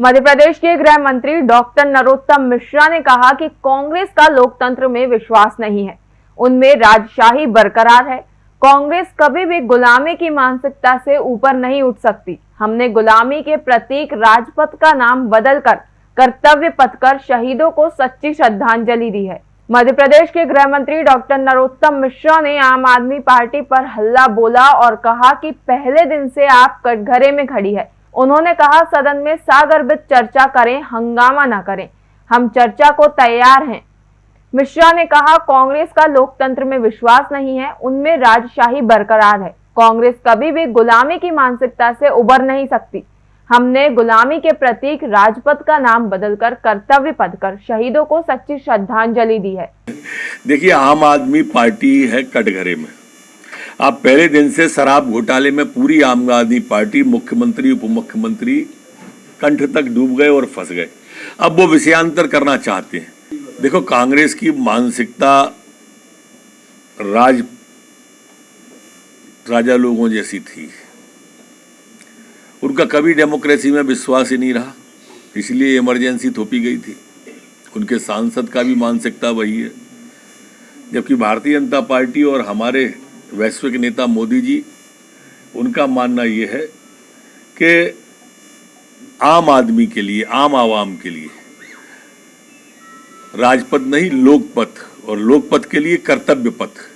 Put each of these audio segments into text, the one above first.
मध्य प्रदेश के गृह मंत्री डॉक्टर नरोत्तम मिश्रा ने कहा कि कांग्रेस का लोकतंत्र में विश्वास नहीं है। उनमें राजशाही बरकरार है। कांग्रेस कभी भी गुलामी की मानसिकता से ऊपर नहीं उठ सकती। हमने गुलामी के प्रतीक राजपथ का नाम बदलकर, कर्तव्य पथ कर शहीदों को सच्ची श्रद्धांजलि दी है। मध्य प्रदेश के गृह मंत्री डॉक्टर नरोत्तम मिश्रा ने आम आदमी पार्टी पर हल्ला बोला और कहा कि पहले दिन से आप कटघरे में खड़ी है। उन्होंने कहा, सदन में सागर्भित चर्चा करें, हंगामा न करें। हम चर्चा को तैयार हैं। मिश्रा ने कहा, कांग्रेस का लोकतंत्र में विश्वास नहीं है, उनमें राजशाही बरकरार है। कांग्रेस कभी भी गुलामी की मानसिकता से उबर नहीं सकती। हमने गुलामी के प्रतीक राजपथ का नाम बदलकर कर्तव्य पद कर शहीदों को सच्ची श्रद्धांजलि दी है। देखिए, आम आदमी पार्टी है कटघरे में। आप पहले दिन से शराब घोटाले में पूरी आम आदमी पार्टी, मुख्यमंत्री उप मुख्यमंत्री कंठ तक डूब गए और फंस गए। अब वो विषयांतर करना चाहते हैं। देखो, कांग्रेस की मानसिकता राज, राजा लोगों जैसी थी। उनका कभी डेमोक्रेसी में विश्वास ही नहीं रहा। इसलिए इमरजेंसी थोपी गई थी। उनके सांसद का भी मानसिकता वही है। जबकि भारतीय जनता पार्टी और हमारे वैश्विक नेता मोदी जी, उनका मानना ये है कि आम आदमी के लिए, आम आवाम के लिए राजपथ नहीं, लोकपथ, और लोकपथ के लिए कर्तव्य पथ।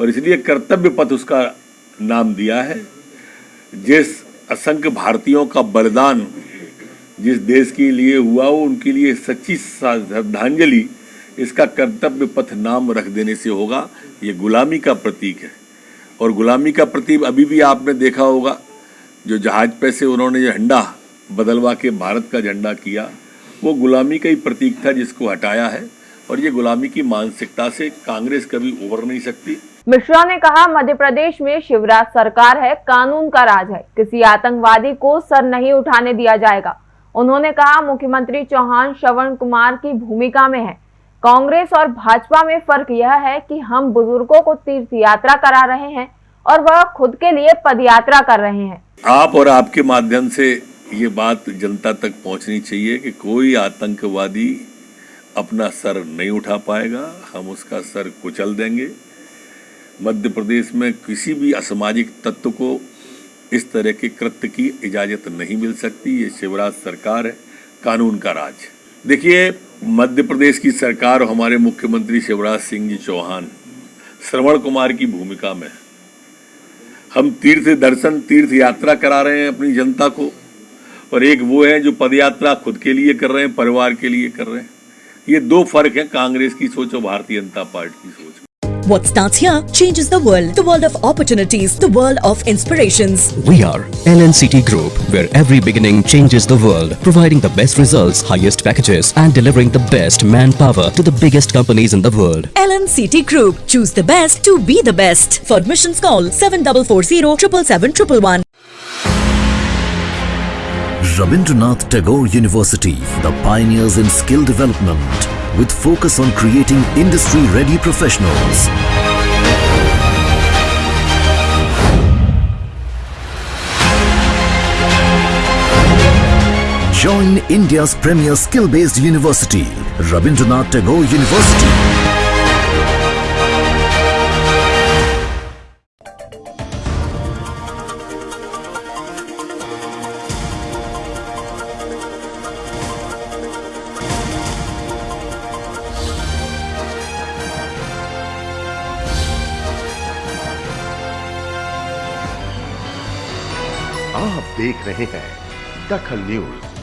और इसलिए कर्तव्य पथ उसका नाम दिया है। जिस असंख्य भारतीयों का बलिदान जिस देश के लिए हुआ हो उनके लिए सच्ची श्रद्धांजलि, इसका कर्तव्य पथ नाम रख देने से होगा। ये गुलामी का प्रतीक है। और गुलामी का प्रतीक अभी भी आपने देखा होगा, जो जहाज़ पे से उन्होंने झंडा बदलवा के भारत का झंडा किया, वो गुलामी का ही प्रतीक था जिसको हटाया है। और ये गुलामी की मानसिकता से कांग्रेस कभी उबर नहीं सकती। मिश्रा ने कहा मध्य प्रदेश में शिवराज सरकार है, कानून का राज है। किसी आतंकवादी को सर नहीं उठाने दिया जाएगा। उन्होंने कहा, मुख्यमंत्री चौहान श्रवण कुमार की भूमिका में है। कांग्रेस और भाजपा में फ़र्क यह है कि हम बुज़ुर्गों को तीर्थ यात्रा करा रहे हैं और वह खुद के लिए पद यात्रा कर रहे हैं। आप और आपके माध्यम से ये बात जनता तक पहुंचनी चाहिए कि कोई आतंकवादी अपना सर नहीं उठा पाएगा, हम उसका सर कुचल देंगे। मध्य प्रदेश में किसी भी असामाजिक तत्व को इस तरह के कृत्य की इजाज़त नहीं मिल सकती, ये शिवराज सरकार है, कानून का राज। देखिए मध्य प्रदेश की सरकार और हमारे मुख्यमंत्री शिवराज सिंह जी चौहान श्रवण कुमार की भूमिका में हम तीर्थ दर्शन, तीर्थ यात्रा करा रहे हैं अपनी जनता को। और एक वो है जो पदयात्रा खुद के लिए कर रहे हैं, परिवार के लिए कर रहे हैं। ये दो फ़र्क है कांग्रेस की सोच और भारतीय जनता पार्टी की सोच What starts here changes the world. The world of opportunities, the world of inspirations. We are LNCT Group, where every beginning changes the world, providing the best results, highest packages, and delivering the best manpower to the biggest companies in the world. LNCT Group. Choose the best to be the best. For admissions call 7440 777 Rabindranath Tagore University, the pioneers in skill development, with focus on creating industry-ready professionals. Join India's premier skill-based university, Rabindranath Tagore University. आप देख रहे हैं दखल news.